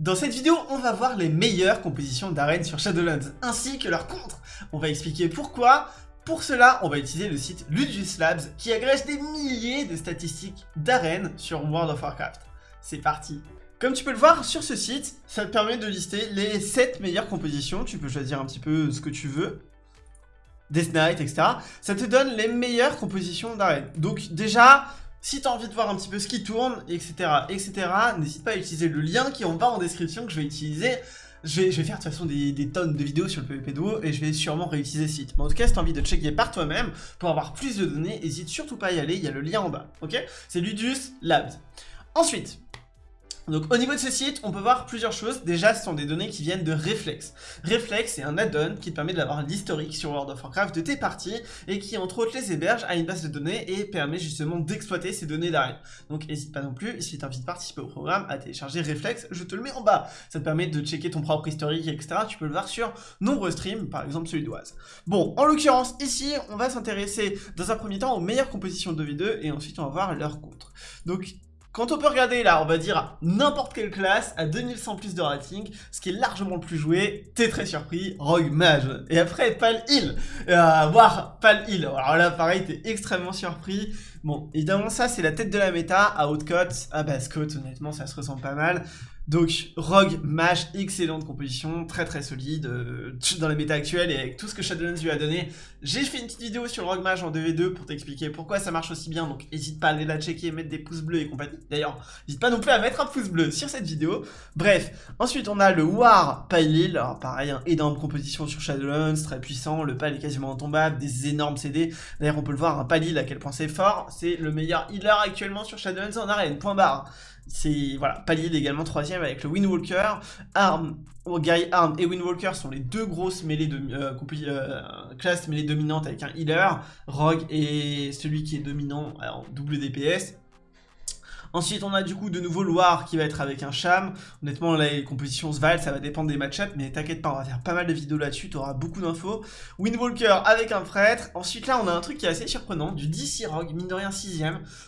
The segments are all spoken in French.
Dans cette vidéo, on va voir les meilleures compositions d'arènes sur Shadowlands, ainsi que leurs contres. On va expliquer pourquoi. Pour cela, on va utiliser le site Ludius Labs, qui agrège des milliers de statistiques d'arènes sur World of Warcraft. C'est parti Comme tu peux le voir sur ce site, ça te permet de lister les 7 meilleures compositions, tu peux choisir un petit peu ce que tu veux. Death Knight, etc. Ça te donne les meilleures compositions d'arènes. Donc déjà, si tu as envie de voir un petit peu ce qui tourne, etc., etc., n'hésite pas à utiliser le lien qui est en bas en description que je vais utiliser. Je vais, faire de toute façon des, tonnes de vidéos sur le PvP Duo et je vais sûrement réutiliser ce site. Mais en tout cas, si tu envie de checker par toi-même pour avoir plus de données, n'hésite surtout pas à y aller, il y a le lien en bas, ok? C'est Ludus Labs. Ensuite, donc au niveau de ce site, on peut voir plusieurs choses. Déjà, ce sont des données qui viennent de Reflex. Reflex, c'est un add-on qui te permet d'avoir l'historique sur World of Warcraft de tes parties et qui, entre autres, les héberge à une base de données et permet justement d'exploiter ces données d'arène. Donc n'hésite pas non plus, si tu envie de participer au programme, à télécharger Reflex, je te le mets en bas. Ça te permet de checker ton propre historique, etc. Tu peux le voir sur nombreux streams, par exemple celui d'Oise. Bon, en l'occurrence, ici, on va s'intéresser dans un premier temps aux meilleures compositions de V2 et ensuite on va voir leurs contre. Donc quand on peut regarder là, on va dire n'importe quelle classe à 2100 plus de rating, ce qui est largement le plus joué, t'es très surpris, Rogue Mage. Et après, Pal Hill, euh, voir Pal Hill. Alors là, pareil, t'es extrêmement surpris. Bon, évidemment, ça, c'est la tête de la méta à Outcote. À Basscote, honnêtement, ça se ressemble pas mal. Donc, Rogue, Mage, excellente composition, très très solide euh, dans la méta actuelle et avec tout ce que Shadowlands lui a donné. J'ai fait une petite vidéo sur Rogue Mage en 2v2 pour t'expliquer pourquoi ça marche aussi bien, donc n'hésite pas à aller la checker, mettre des pouces bleus et compagnie. D'ailleurs, n'hésite pas non plus à mettre un pouce bleu sur cette vidéo. Bref, ensuite on a le War Pylil, alors pareil, hein, énorme composition sur Shadowlands, très puissant, le pal est quasiment intombable, des énormes CD. D'ailleurs, on peut le voir, un à quel point c'est fort, c'est le meilleur healer actuellement sur Shadowlands en arène, point barre. C'est voilà, Palil également troisième avec le Windwalker. Arm, Guy Arm et Windwalker sont les deux grosses mêlées de euh, euh, classes mêlées dominantes avec un healer. Rogue est celui qui est dominant en double DPS. Ensuite, on a du coup de nouveau Loire qui va être avec un Cham. Honnêtement, les compositions se valent, ça va dépendre des match mais t'inquiète pas, on va faire pas mal de vidéos là-dessus, t'auras beaucoup d'infos. Windwalker avec un prêtre. Ensuite, là, on a un truc qui est assez surprenant, du DC Rogue, mine de rien 6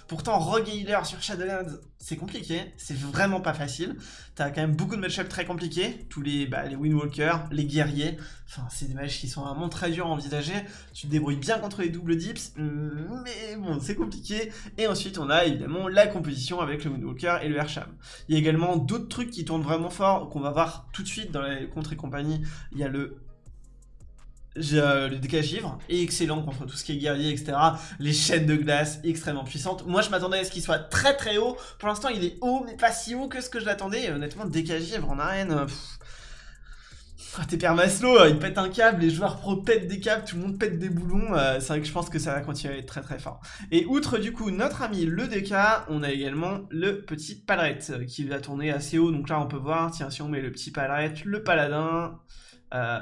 Pourtant, Rogue et Healer sur Shadowlands, c'est compliqué, c'est vraiment pas facile. T'as quand même beaucoup de match très compliqués, tous les, bah, les Windwalkers, les guerriers, enfin c'est des matchs qui sont vraiment très durs à envisager. Tu te débrouilles bien contre les doubles dips, mais bon c'est compliqué. Et ensuite on a évidemment la composition avec le Windwalker et le Hersham. Il y a également d'autres trucs qui tournent vraiment fort, qu'on va voir tout de suite dans les contre et compagnie. Il y a le euh, le décalage givre excellent contre tout ce qui est guerrier, etc. Les chaînes de glace, extrêmement puissantes. Moi, je m'attendais à ce qu'il soit très très haut. Pour l'instant, il est haut, mais pas si haut que ce que je l'attendais. Honnêtement, décalage givre en arène... Euh, ah, t'es père Maslow, euh, il pète un câble, les joueurs pro pètent des câbles, tout le monde pète des boulons, c'est vrai que je pense que ça va continuer à être très très fort. Et outre du coup notre ami le DK, on a également le petit Palret qui va tourner assez haut, donc là on peut voir, tiens si on met le petit Palret, le Paladin, euh,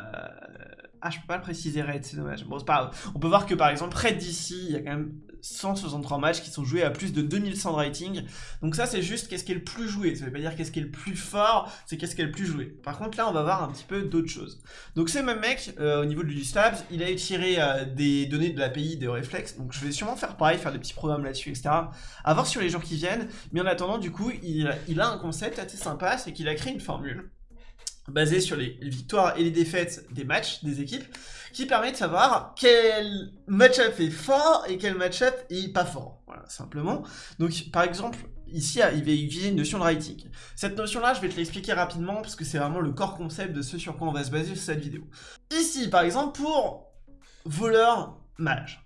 ah, je peux pas le préciser Red, c'est dommage. Bon, c'est pas grave. On peut voir que par exemple, Red d'ici, il y a quand même 163 matchs qui sont joués à plus de 2100 de rating. Donc ça, c'est juste qu'est-ce qui est le plus joué. Ça veut pas dire qu'est-ce qui est le plus fort, c'est qu'est-ce qui est le plus joué. Par contre, là, on va voir un petit peu d'autres choses. Donc ce même mec, euh, au niveau du Stabs, il a tiré euh, des données de l'API de Reflex. Donc je vais sûrement faire pareil, faire des petits programmes là-dessus, etc. À voir sur les jours qui viennent. Mais en attendant, du coup, il, il a un concept assez sympa, c'est qu'il a créé une formule basé sur les victoires et les défaites des matchs des équipes, qui permet de savoir quel match-up est fort et quel match-up est pas fort. Voilà, simplement. Donc, par exemple, ici, il va utiliser une notion de writing. Cette notion-là, je vais te l'expliquer rapidement, parce que c'est vraiment le core concept de ce sur quoi on va se baser sur cette vidéo. Ici, par exemple, pour voleur mage.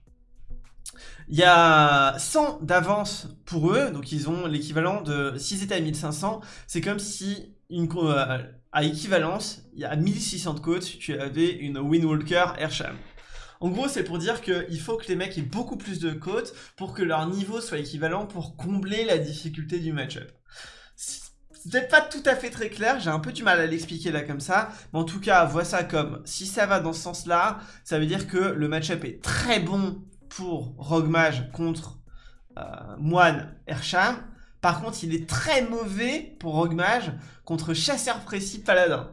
Il y a 100 d'avance pour eux, donc ils ont l'équivalent de 6 états à 1500. C'est comme si une, euh, à équivalence, il y a 1600 de tu avais une Windwalker Airsham. En gros, c'est pour dire qu'il faut que les mecs aient beaucoup plus de côtes pour que leur niveau soit équivalent pour combler la difficulté du match-up. C'est pas tout à fait très clair, j'ai un peu du mal à l'expliquer là comme ça, mais en tout cas, vois ça comme, si ça va dans ce sens-là, ça veut dire que le match-up est très bon pour Rogue Mage contre euh, Moine Ersham, par contre, il est très mauvais pour Rogue Mage contre Chasseur Précis Paladin.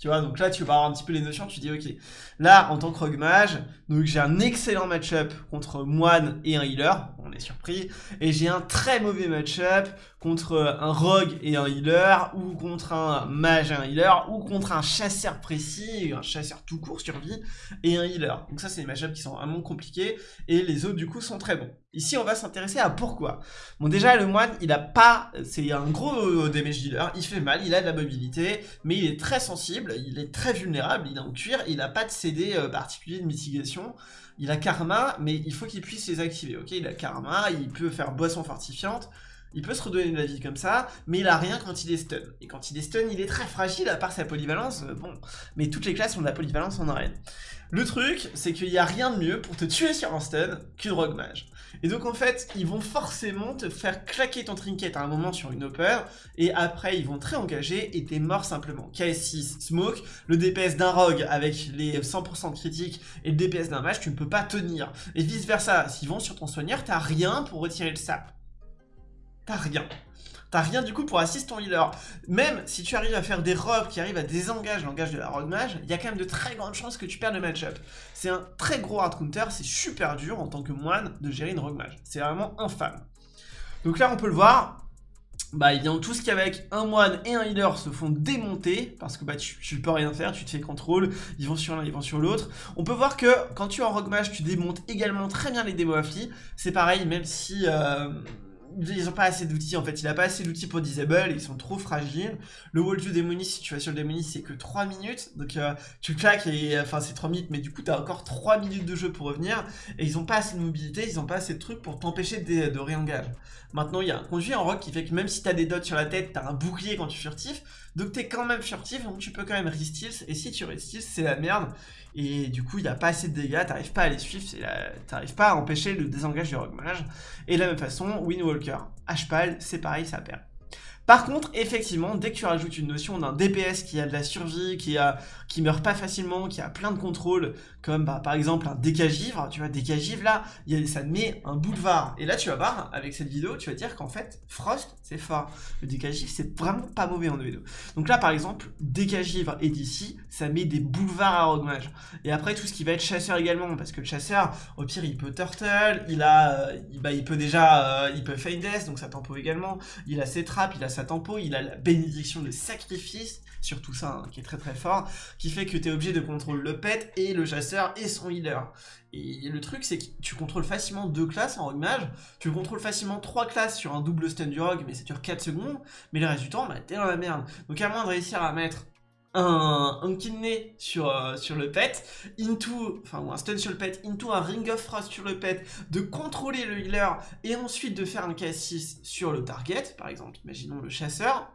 Tu vois, donc là, tu vas avoir un petit peu les notions, tu dis, ok, là, en tant que rogue mage, donc j'ai un excellent match-up contre moine et un healer, on est surpris, et j'ai un très mauvais match-up contre un rogue et un healer, ou contre un mage et un healer, ou contre un chasseur précis, un chasseur tout court survie, et un healer. Donc ça, c'est des match-ups qui sont vraiment compliqués, et les autres, du coup, sont très bons. Ici, on va s'intéresser à pourquoi. Bon, déjà, le moine, il a pas... C'est un gros damage dealer, il fait mal, il a de la mobilité, mais il est très sensible, il est très vulnérable, il est en cuir, il n'a pas de CD euh, particulier de mitigation. Il a karma, mais il faut qu'il puisse les activer, ok? Il a karma, il peut faire boisson fortifiante, il peut se redonner de la vie comme ça, mais il a rien quand il est stun. Et quand il est stun, il est très fragile, à part sa polyvalence, euh, bon. Mais toutes les classes ont de la polyvalence en arène. Le truc, c'est qu'il n'y a rien de mieux pour te tuer sur un stun qu'une rogue mage. Et donc en fait, ils vont forcément te faire claquer ton trinket à un moment sur une upper, et après ils vont te réengager et t'es mort simplement. KS6 smoke, le DPS d'un rogue avec les 100% critiques et le DPS d'un mage, tu ne peux pas tenir. Et vice versa, s'ils vont sur ton soigneur, t'as rien pour retirer le sap. T'as rien. T'as rien du coup pour assister ton healer. Même si tu arrives à faire des robes qui arrivent à désengager l'engage de la rogue mage, il y a quand même de très grandes chances que tu perdes le match-up. C'est un très gros hard counter, c'est super dur en tant que moine de gérer une rogue mage. C'est vraiment infâme. Donc là on peut le voir, bah vient tout ce qui avec un moine et un healer se font démonter parce que bah tu, peux rien faire, tu te fais contrôle, ils vont sur l'un, ils vont sur l'autre. On peut voir que quand tu es en rogue mage, tu démontes également très bien les démos affli. C'est pareil, même si euh, ils ont pas assez d'outils en fait, il a pas assez d'outils pour disable, ils sont trop fragiles. Le wall du démonis, si tu vas sur le démonis, c'est que 3 minutes, donc euh, tu claques et enfin c'est 3 minutes, mais du coup t'as encore 3 minutes de jeu pour revenir, et ils ont pas assez de mobilité, ils ont pas assez de trucs pour t'empêcher de, de réengage. Maintenant il y a un conduit en rock qui fait que même si t'as des dots sur la tête, t'as un bouclier quand tu furtif, donc t'es quand même furtif, donc tu peux quand même restyle, et si tu restyle, c'est la merde, et du coup il n'y a pas assez de dégâts, t'arrives pas à les suivre, t'arrives pas à empêcher le désengage du rogue mage. Et de la même façon, Windwalker, Hpal, c'est pareil, ça perd. Par contre, effectivement, dès que tu rajoutes une notion d'un DPS qui a de la survie, qui, a, meurt pas facilement, qui a plein de contrôles, comme bah, par exemple un décagivre, tu vois, décagivre là, y a, ça met un boulevard. Et là, tu vas voir, avec cette vidéo, tu vas dire qu'en fait, Frost, c'est fort. Le décagivre, c'est vraiment pas mauvais en vidéo. Donc là, par exemple, décagivre et d'ici, ça met des boulevards à Rogue Mage. Et après, tout ce qui va être chasseur également, parce que le chasseur, au pire, il peut turtle, il a, euh, bah, il peut déjà, euh, il peut fade donc ça tempo également, il a ses trappes, il a sa tempo, il a la bénédiction de sacrifice, sur tout ça, hein, qui est très très fort, qui fait que tu es obligé de contrôler le pet et le chasseur et son healer. Et le truc, c'est que tu contrôles facilement deux classes en rogue mage, tu contrôles facilement trois classes sur un double stun du rogue, mais ça dure 4 secondes, mais le reste du temps, bah, t'es dans la merde. Donc à moins de réussir à mettre un, un kidney sur, euh, sur le pet, into, enfin ou un stun sur le pet, into un ring of frost sur le pet, de contrôler le healer et ensuite de faire un K6 sur le target, par exemple, imaginons le chasseur,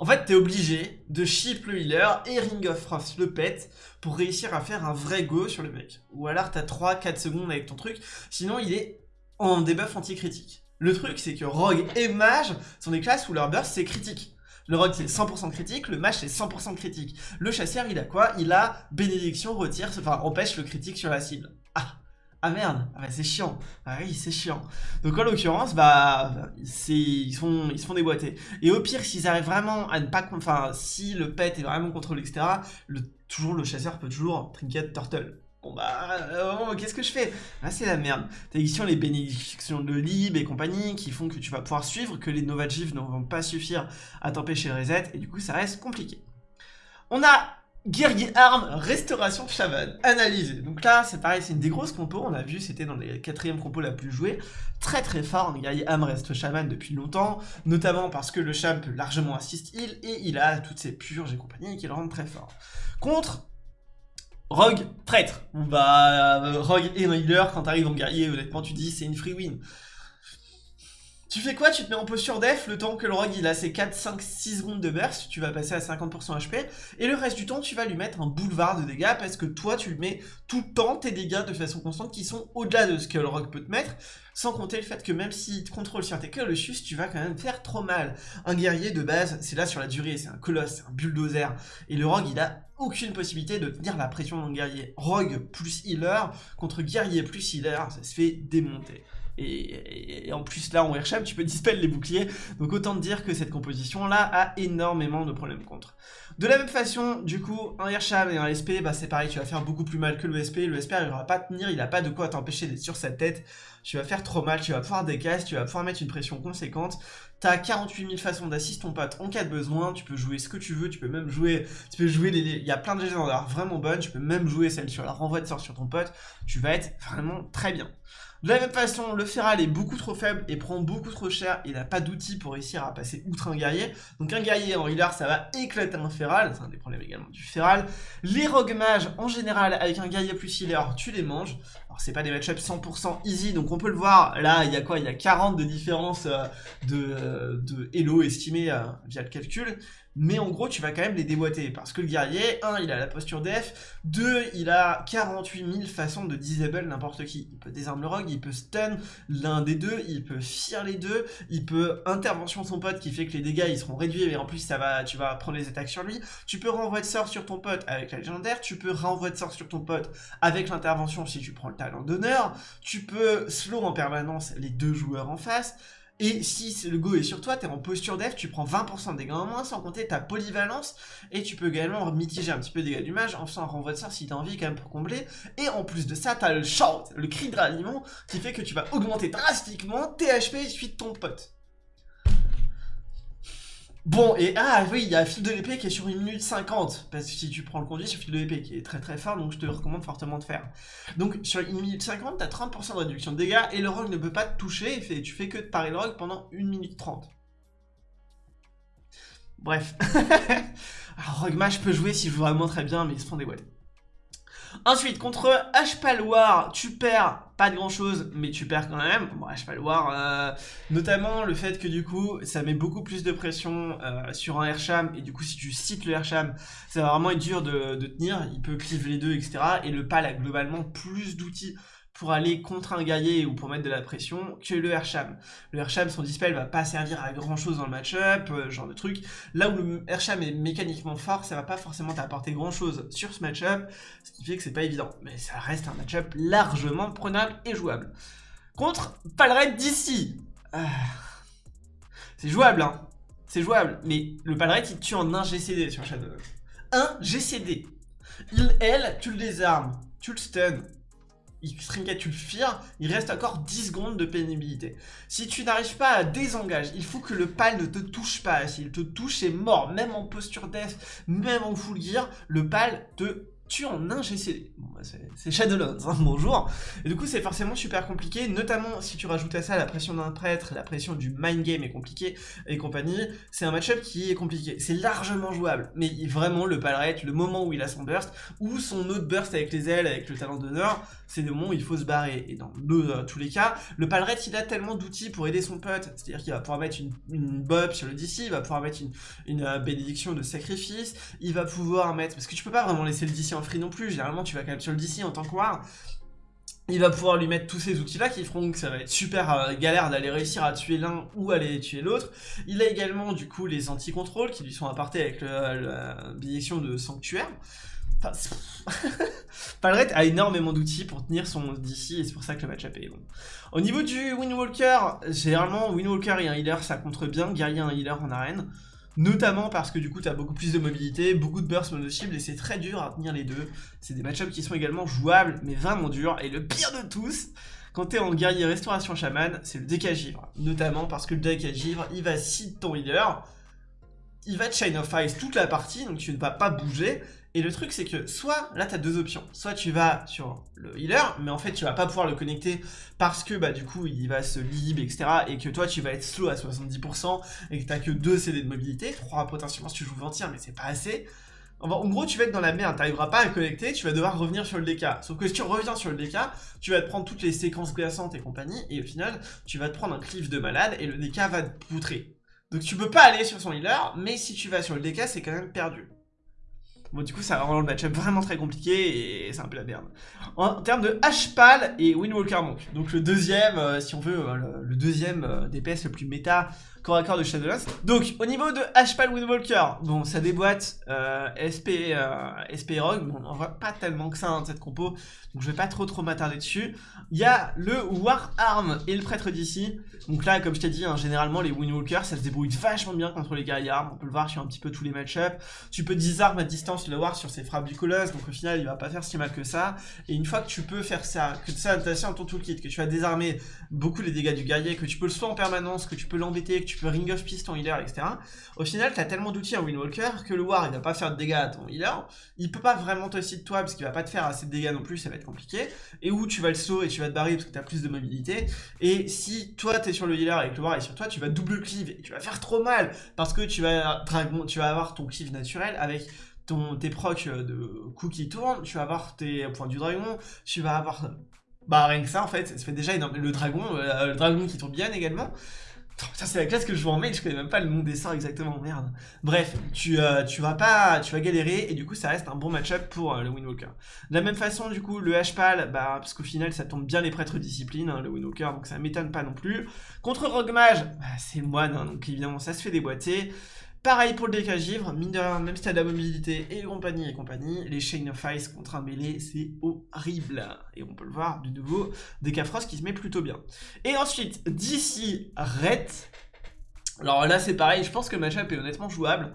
en fait, t'es obligé de ship le healer et Ring of Frost le pet pour réussir à faire un vrai go sur le mec. Ou alors t'as 3-4 secondes avec ton truc, sinon il est en debuff anti-critique. Le truc, c'est que Rogue et Mage sont des classes où leur burst c'est critique. Le Rogue c'est 100% critique, le Mage c'est 100% critique. Le chasseur il a quoi? Il a bénédiction, retire, enfin empêche le critique sur la cible. Ah ah merde, ah bah c'est chiant. Ah oui, c'est chiant. Donc en l'occurrence, bah, ils, sont, ils se font déboîter. Et au pire, s'ils arrivent vraiment à ne pas... Enfin, si le pet est vraiment contrôlé, etc., le, toujours le chasseur peut toujours trinket turtle. Bon bah, euh, qu'est-ce que je fais? Ah c'est la merde. T'as ici les bénédictions de Lib et compagnie qui font que tu vas pouvoir suivre, que les Nova ne vont pas suffire à t'empêcher le reset, et du coup ça reste compliqué. On a Guerrier arme, restauration chaman, analysé. Donc là, c'est pareil, c'est une des grosses compos, on a vu, c'était dans les quatrièmes compos la plus jouée. Très très fort, guerrier arme reste chaman depuis longtemps, notamment parce que le cham peut largement assist heal, et il a toutes ses purges et compagnie qui le rendent très fort. Contre Rogue, traître. Bah, Rogue et healer, quand t'arrives en guerrier, honnêtement, tu dis c'est une free win. Tu fais quoi? Tu te mets en posture def le temps que le rogue il a ses 4, 5, 6 secondes de burst, tu vas passer à 50% HP, et le reste du temps tu vas lui mettre un boulevard de dégâts parce que toi tu lui mets tout le temps tes dégâts de façon constante qui sont au-delà de ce que le rogue peut te mettre, sans compter le fait que même s'il te contrôle sur tes sus, tu vas quand même faire trop mal. Un guerrier de base, c'est là sur la durée, c'est un colosse, c'est un bulldozer, et le rogue il a aucune possibilité de tenir la pression d'un guerrier. Rogue plus healer contre guerrier plus healer, ça se fait démonter. Et, en plus là en Airsham tu peux dispel les boucliers donc autant te dire que cette composition là a énormément de problèmes contre De la même façon, du coup, un Hirsham et un SP, bah c'est pareil, tu vas faire beaucoup plus mal que le SP. Le SP va pas tenir, il a pas de quoi t'empêcher d'être sur sa tête. Tu vas faire trop mal, tu vas pouvoir décasse, tu vas pouvoir mettre une pression conséquente. T'as 48 000 façons d'assister ton pote en cas de besoin, tu peux jouer ce que tu veux, tu peux même jouer, tu peux jouer il y a plein de légendaires vraiment bonnes, tu peux même jouer celle sur la renvoi de sort sur ton pote, tu vas être vraiment très bien. De la même façon, le Feral est beaucoup trop faible et prend beaucoup trop cher. Il n'a pas d'outils pour réussir à passer outre un guerrier. Donc un guerrier en healer, ça va éclater un Feral. C'est un des problèmes également du Feral. Les Rogue Mages, en général, avec un guerrier plus healer, tu les manges. Alors c'est pas des matchups 100% easy, donc on peut le voir. Là, il y a quoi? Il y a 40 de différence euh, de, euh, de Elo estimé euh, via le calcul mais en gros tu vas quand même les déboîter, parce que le guerrier, 1, il a la posture def, 2, il a 48 000 façons de disable n'importe qui. Il peut désarmer le rogue, il peut stun l'un des deux, il peut fear les deux, il peut intervention son pote qui fait que les dégâts ils seront réduits, mais en plus ça va, tu vas prendre les attaques sur lui, tu peux renvoyer de sort sur ton pote avec la légendaire, tu peux renvoyer de sort sur ton pote avec l'intervention si tu prends le talent d'honneur, tu peux slow en permanence les deux joueurs en face, et si le go est sur toi, tu es en posture def, tu prends 20% de dégâts en moins, sans compter ta polyvalence, et tu peux également mitiger un petit peu de dégâts du mage en faisant un renvoi de sort si t'as envie quand même pour combler. Et en plus de ça, t'as le shout, le cri de ralliement, qui fait que tu vas augmenter drastiquement tes HP suite ton pote. Bon, et ah oui, il y a fil de l'épée qui est sur 1 minute 50, parce que si tu prends le conduit sur fil de l'épée qui est très très fort, donc je te recommande fortement de faire. Donc sur 1 minute 50, t'as 30% de réduction de dégâts, et le rogue ne peut pas te toucher, et tu fais que de parer le rogue pendant 1 minute 30. Bref. Alors rogue mage peut jouer si je joue vraiment très bien, mais ils se font des boîtes. Ensuite, contre H-Paloir, tu perds pas de grand chose, mais tu perds quand même. Bon, H-Paloir, euh, notamment le fait que du coup, ça met beaucoup plus de pression euh, sur un Airsham, et du coup, si tu cites le Airsham, ça va vraiment être dur de, de tenir, il peut clive les deux, etc. Et le PAL a globalement plus d'outils pour aller contre un guerrier ou pour mettre de la pression que le Hersham. Le Hersham, son dispel va pas servir à grand chose dans le match-up, euh, genre de truc. Là où le Hersham est mécaniquement fort, ça va pas forcément t'apporter grand chose sur ce match-up, ce qui fait que c'est pas évident. Mais ça reste un match-up largement prenable et jouable. Contre Palred d'ici. Ah. C'est jouable, hein. C'est jouable, mais le Palred il tue en un GCD sur Shadow. Un GCD. Il, elle, tu le désarmes, tu le stun, il tu le fear, il reste encore 10 secondes de pénibilité. Si tu n'arrives pas à désengager, il faut que le pal ne te touche pas. S'il te touche, c'est mort. Même en posture death, même en full gear, le pal te tue en un GCD. Bon, bah c'est Shadowlands, hein, bonjour. Et du coup, c'est forcément super compliqué, notamment si tu rajoutes à ça la pression d'un prêtre, la pression du mind game est compliqué et compagnie. C'est un match-up qui est compliqué. C'est largement jouable, mais vraiment, le palrate, le moment où il a son burst, ou son autre burst avec les ailes, avec le talent d'honneur, c'est le moment où il faut se barrer. Et dans euh, tous les cas, le palrate, il a tellement d'outils pour aider son pote. C'est-à-dire qu'il va pouvoir mettre une, bob sur le DC, il va pouvoir mettre une, une euh, bénédiction de sacrifice, il va pouvoir mettre... Parce que tu peux pas vraiment laisser le DC en free non plus, généralement tu vas quand même sur le DC en tant que war. Il va pouvoir lui mettre tous ces outils-là qui feront que ça va être super euh, galère d'aller réussir à tuer l'un ou aller tuer l'autre. Il a également du coup les anti-contrôles qui lui sont apportés avec la bénédiction de sanctuaire. Enfin, Palret a énormément d'outils pour tenir son DC et c'est pour ça que le match-up est bon. Au niveau du Windwalker, généralement Windwalker et un healer ça contre bien, guerrier un healer en arène. Notamment parce que du coup tu as beaucoup plus de mobilité, beaucoup de burst mono-cible et c'est très dur à tenir les deux. C'est des match-ups qui sont également jouables mais vraiment durs. Et le pire de tous, quand t'es en guerrier restauration chaman, c'est le deck à givre. Notamment parce que le deck à givre, il va seed ton healer, il va Chain of Ice toute la partie, donc tu ne vas pas bouger, et le truc, c'est que soit, là, tu as deux options. Soit tu vas sur le healer, mais en fait, tu vas pas pouvoir le connecter parce que, bah, du coup, il va se lib, etc. Et que toi, tu vas être slow à 70% et que t'as que deux CD de mobilité. 3 potentiellement si tu joues Ventir, mais c'est pas assez. En gros, tu vas être dans la merde, t'arriveras pas à connecter, tu vas devoir revenir sur le DK. Sauf que si tu reviens sur le DK, tu vas te prendre toutes les séquences glaçantes et compagnie, et au final, tu vas te prendre un cliff de malade, et le DK va te poutrer. Donc tu peux pas aller sur son healer, mais si tu vas sur le DK, c'est quand même perdu. Bon, du coup, ça rend le match-up vraiment très compliqué et c'est un peu la merde. En termes de H-Pal et Windwalker Monk, donc le deuxième, euh, si on veut, euh, le, deuxième euh, DPS le plus méta corps de Shadowlands. Donc, au niveau de Hpal Windwalker, bon, ça déboîte euh, SP, euh, SP Rogue, bon, on voit pas tellement que ça dans hein, cette compo, donc je vais pas trop trop m'attarder dessus. Il y a le War Arm et le Prêtre d'ici. Donc là, comme je t'ai dit, hein, généralement les Windwalkers, ça se débrouille vachement bien contre les guerriers armes, on peut le voir sur un petit peu tous les match-ups. Tu peux disarm à distance le War sur ses frappes du colosse, donc au final, il va pas faire si mal que ça. Et une fois que tu peux faire ça, que ça t'as dans ton toolkit, que tu as désarmé beaucoup les dégâts du guerrier, que tu peux le soin en permanence, que tu peux l'embêter, que tu ring of peace ton healer, etc. Au final, tu as tellement d'outils en Windwalker que le War, il va pas faire de dégâts à ton healer, il peut pas vraiment te de toi parce qu'il va pas te faire assez de dégâts non plus, ça va être compliqué. Et où tu vas le saut et tu vas te barrer parce que tu as plus de mobilité. Et si toi tu es sur le healer avec le War et sur toi, tu vas double cleave et tu vas faire trop mal parce que tu vas, tu vas avoir ton cleave naturel avec ton, tes procs de coups qui tournent, tu vas avoir tes points du dragon, tu vas avoir bah rien que ça en fait, ça fait déjà énorme. Le dragon, euh, le dragon qui tourne bien également. Ça c'est la classe que je vois en mail, je connais même pas le nom des sorts exactement, merde. Bref, tu, euh, tu vas pas, tu vas galérer et du coup ça reste un bon match-up pour euh, le Windwalker. De la même façon du coup le Hpal, bah parce qu'au final ça tombe bien les prêtres discipline, hein, le Windwalker, donc ça m'étonne pas non plus. Contre Rogue Mage, bah, c'est moine, hein, donc évidemment ça se fait déboîter. Pareil pour le DK Givre, mine même si t'as de la mobilité et compagnie et compagnie, les Chain of Ice contre un mêlé, c'est horrible. Et on peut le voir, de nouveau, DK Frost qui se met plutôt bien. Et ensuite, d'ici, Ret. Alors là, c'est pareil, je pense que le match-up est honnêtement jouable.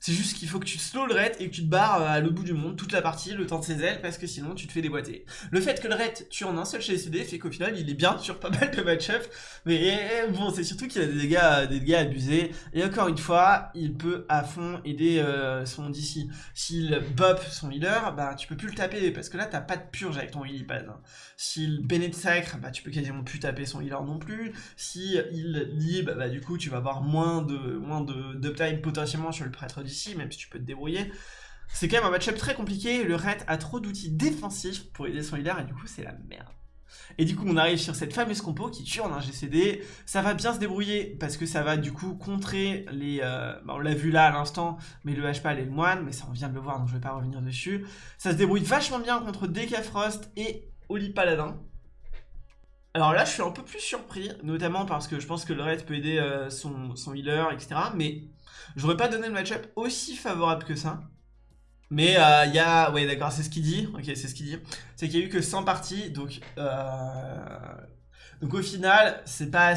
C'est juste qu'il faut que tu slow le raid et que tu te barres euh, à l'autre bout du monde toute la partie, le temps de ses ailes, parce que sinon tu te fais déboîter. Le fait que le raid tue en un seul chez CD fait qu'au final il est bien sur pas mal de match-up, mais bon, c'est surtout qu'il a des dégâts, des dégâts abusés. Et encore une fois, il peut à fond aider euh, son DC. S'il bop son healer, bah tu peux plus le taper, parce que là t'as pas de purge avec ton healy pad. S'il de sacre, bah tu peux quasiment plus taper son healer non plus. Si il lib, bah du coup tu vas avoir moins de moins potentiellement sur le prêtre même si tu peux te débrouiller. C'est quand même un match-up très compliqué, le Red a trop d'outils défensifs pour aider son healer et du coup c'est la merde. Et du coup on arrive sur cette fameuse compo qui tue en un GCD, ça va bien se débrouiller parce que ça va du coup contrer les... Euh, bah, on l'a vu là à l'instant, mais le HPAL et le moine, mais ça on vient de le voir donc je vais pas revenir dessus. Ça se débrouille vachement bien contre DK Frost et Oli Paladin. Alors là je suis un peu plus surpris, notamment parce que je pense que le Red peut aider euh, son, son healer, etc. Mais J'aurais pas donné le match-up aussi favorable que ça. Mais euh, il y a... Ouais d'accord, c'est ce qu'il dit. Ok, c'est ce qu'il dit. C'est qu'il y a eu que 100 parties, donc... Euh... Donc au final, c'est pas,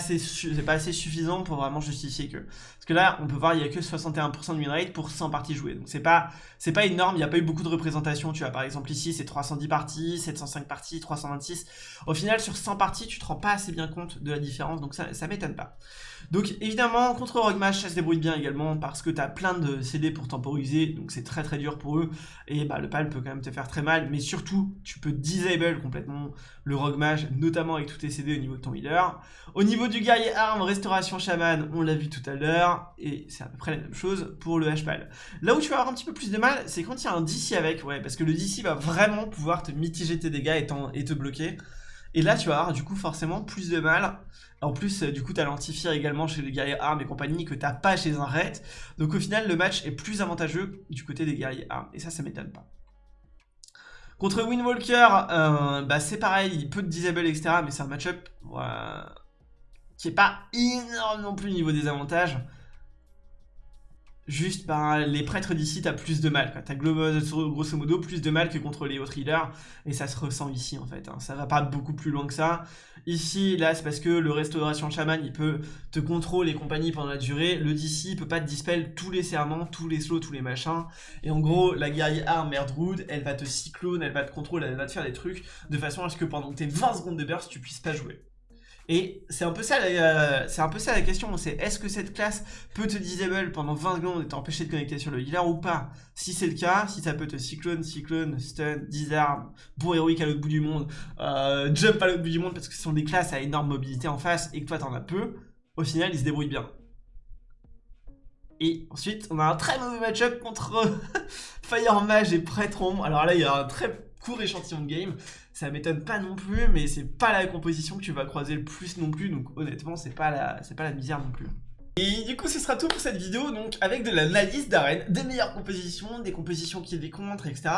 pas assez suffisant pour vraiment justifier que... Parce que là, on peut voir, il y a que 61% de win rate pour 100 parties jouées. Donc c'est pas, pas énorme, il n'y a pas eu beaucoup de représentations. Tu vois, par exemple ici, c'est 310 parties, 705 parties, 326. Au final, sur 100 parties, tu te rends pas assez bien compte de la différence, donc ça, ça m'étonne pas. Donc évidemment, contre Rogue Mage, ça se débrouille bien également parce que tu as plein de CD pour temporiser, donc c'est très très dur pour eux. Et bah, le pal peut quand même te faire très mal, mais surtout, tu peux disable complètement le Rogue Mage, notamment avec tous tes CD au niveau de ton healer. Au niveau du guerrier arme, restauration chaman, on l'a vu tout à l'heure, et c'est à peu près la même chose pour le H-Pal. Là où tu vas avoir un petit peu plus de mal, c'est quand il y a un DC avec, ouais, parce que le DC va vraiment pouvoir te mitiger tes dégâts et, te bloquer. Et là, tu vas avoir du coup forcément plus de mal. En plus, euh, du coup, t'as l'antifier également chez les guerriers armes et compagnie que t'as pas chez un raid. Donc au final, le match est plus avantageux du côté des guerriers armes. Et ça, ça m'étonne pas. Contre Windwalker, euh, bah, c'est pareil, il peut te disable, etc. Mais c'est un match-up qui est pas énorme non plus au niveau des avantages. Juste, ben, les prêtres d'ici, t'as plus de mal. T'as grosso modo plus de mal que contre les autres healers. Et ça se ressent ici, en fait. Hein. Ça va pas beaucoup plus loin que ça. Ici, là, c'est parce que le restauration chaman, il peut te contrôler les compagnies pendant la durée. Le DC, il peut pas te dispel tous les serments, tous les slows, tous les machins. Et en gros, la guerrière arme Merdrood, elle va te cyclone, elle va te contrôler, elle va te faire des trucs de façon à ce que pendant tes 20 secondes de burst, tu puisses pas jouer. Et c'est un peu ça, euh, c'est un peu ça la question, c'est est-ce que cette classe peut te disable pendant 20 secondes et t'empêcher de connecter sur le healer ou pas? Si c'est le cas, si ça peut te cyclone, cyclone, stun, disarm, pour héroïque à l'autre bout du monde, euh, jump à l'autre bout du monde parce que ce sont des classes à énorme mobilité en face et que toi t'en as peu, au final ils se débrouillent bien. Et ensuite, on a un très mauvais match-up contre Fire Mage et Prêtron. Alors là, il y a un très court échantillon de game. Ça m'étonne pas non plus, mais c'est pas la composition que tu vas croiser le plus non plus. Donc honnêtement, c'est pas la, c'est pas la misère non plus. Et du coup, ce sera tout pour cette vidéo, donc avec de l'analyse d'arène, des meilleures compositions, des compositions qui les contre, etc.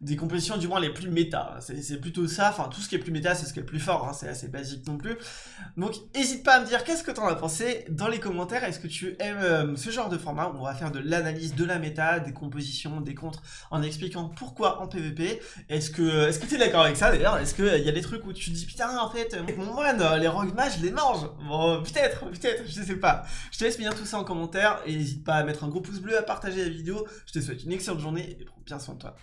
Des compositions du moins les plus méta, c'est plutôt ça, enfin tout ce qui est plus méta, c'est ce qui est le plus fort, hein. c'est assez basique non plus. Donc n'hésite pas à me dire qu'est-ce que t'en as pensé dans les commentaires, est-ce que tu aimes euh, ce genre de format? Où on va faire de l'analyse de la méta, des compositions, des contres, en expliquant pourquoi en PvP, est-ce que est-ce que t'es d'accord avec ça d'ailleurs, est-ce qu'il y a des trucs où tu te dis putain en fait, avec mon moine, les rogue mages, les mange Bon, peut-être, peut-être, je sais pas. Laisse bien tout ça en commentaire et n'hésite pas à mettre un gros pouce bleu, à partager la vidéo. Je te souhaite une excellente journée et prends bien soin de toi.